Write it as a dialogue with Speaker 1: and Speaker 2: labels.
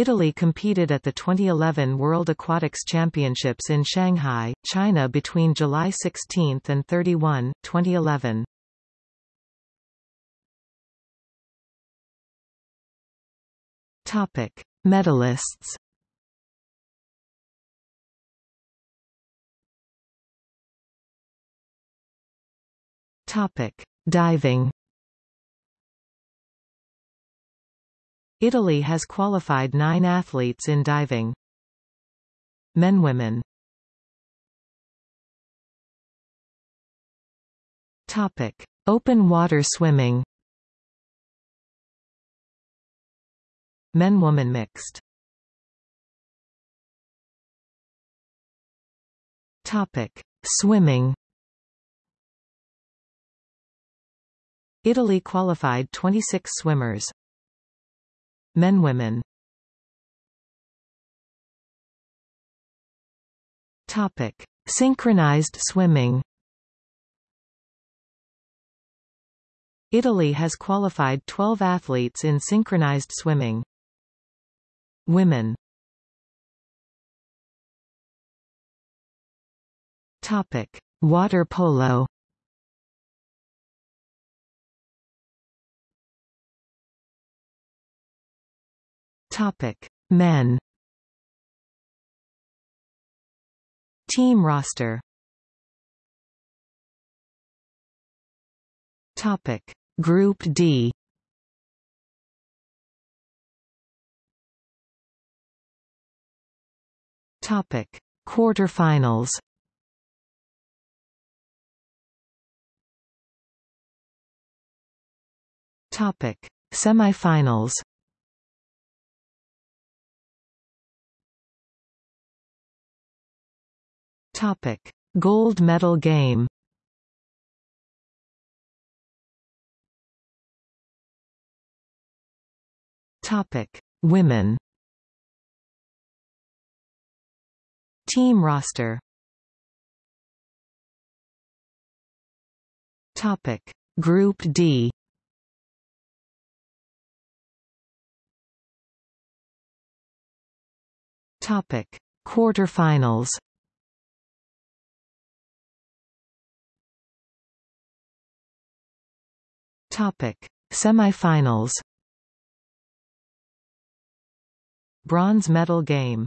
Speaker 1: Italy competed at the 2011 World Aquatics Championships in Shanghai, China between July 16 and 31, 2011. Topic: Medalists. Topic: Diving. Italy has qualified nine athletes in diving. Men Women Topic. Open water swimming Men-woman mixed Topic. Swimming Italy qualified 26 swimmers. Men Women Topic. Synchronized swimming Italy has qualified 12 athletes in synchronized swimming. Women Topic: Water polo. Topic: Men. Team roster. Topic: Group D. Topic: Quarterfinals. Topic: Semifinals. Topic: Gold medal game. Topic: Women. Team roster. Topic. Group D. Topic. Quarterfinals Topic. Semifinals. Bronze medal game